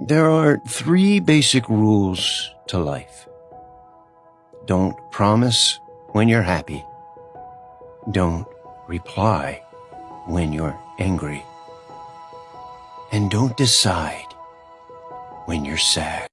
There are three basic rules to life. Don't promise when you're happy. Don't reply when you're angry. And don't decide when you're sad.